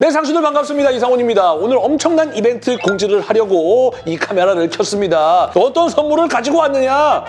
네, 상수들 반갑습니다. 이상훈입니다. 오늘 엄청난 이벤트 공지를 하려고 이 카메라를 켰습니다. 어떤 선물을 가지고 왔느냐?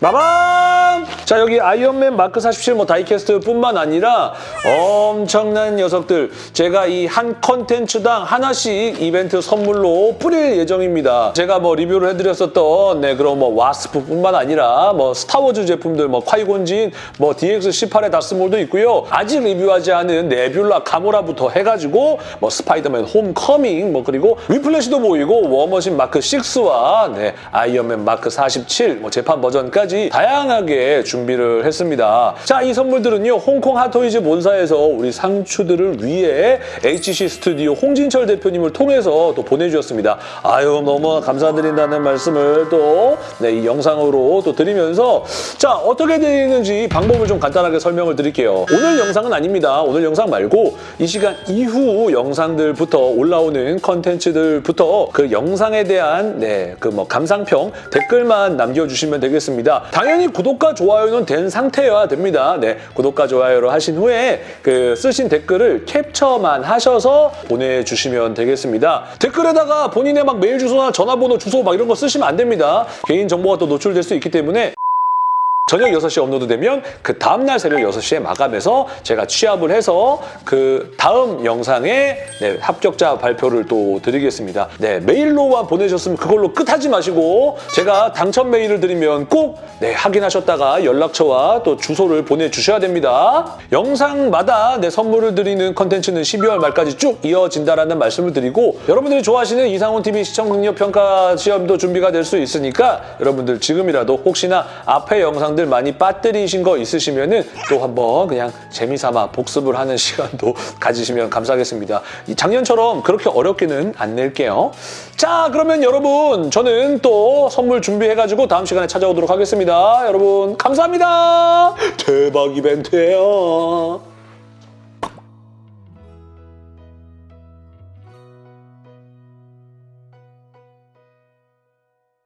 마밤! 자, 여기 아이언맨 마크 47 뭐 diecast뿐만 아니라 엄청난 녀석들 제가 이 한 컨텐츠당 하나씩 이벤트 선물로 뿌릴 예정입니다. 제가 뭐 리뷰를 해드렸었던 네, 그런 뭐 와스프뿐만 아니라 뭐 스타워즈 제품들 뭐 콰이곤진 뭐 DX18의 다스몰도 있고요. 아직 리뷰하지 않은 네뷸라 가모라부터 해가지고 뭐 스파이더맨 홈커밍 뭐 그리고 위플래시도 보이고 워머신 마크 6와 네, 아이언맨 마크 47 뭐 재판 버전까지 다양하게 준비를 했습니다. 자, 이 선물들은요. 홍콩 핫토이즈 본사에서 우리 상추들을 위해 HC 스튜디오 홍진철 대표님을 통해서 또 보내주셨습니다. 아유 너무 감사드린다는 말씀을 또 네, 이 영상으로 또 드리면서 자 어떻게 되는지 방법을 좀 간단하게 설명을 드릴게요. 오늘 영상은 아닙니다. 오늘 영상 말고 이 시간 이후 영상들부터 올라오는 컨텐츠들부터 그 영상에 대한 네, 그 뭐 감상평 댓글만 남겨주시면 되겠습니다. 당연히 구독과 좋아요는 된 상태여야 됩니다. 네, 구독과 좋아요를 하신 후에 그 쓰신 댓글을 캡처만 하셔서 보내주시면 되겠습니다. 댓글에다가 본인의 막 메일 주소나 전화번호 주소 막 이런 거 쓰시면 안 됩니다. 개인 정보가 또 노출될 수 있기 때문에 저녁 6시에 업로드 되면 그 다음날 새벽 6시에 마감해서 제가 취합을 해서 그 다음 영상에 네, 합격자 발표를 또 드리겠습니다. 네, 메일로만 보내셨으면 그걸로 끝내지 마시고 제가 당첨 메일을 드리면 꼭 네, 확인하셨다가 연락처와 또 주소를 보내주셔야 됩니다. 영상마다 네, 선물을 드리는 컨텐츠는 12월 말까지 쭉 이어진다라는 말씀을 드리고 여러분들이 좋아하시는 이상훈 TV 시청 능력 평가 시험도 준비가 될 수 있으니까 여러분들 지금이라도 혹시나 앞에 영상들 많이 빠뜨리신 거 있으시면은 또 한번 그냥 재미삼아 복습을 하는 시간도 가지시면 감사하겠습니다. 이 작년처럼 그렇게 어렵게는 안 낼게요. 자, 그러면 여러분 저는 또 선물 준비해가지고 다음 시간에 찾아오도록 하겠습니다. 여러분 감사합니다. 대박 이벤트예요.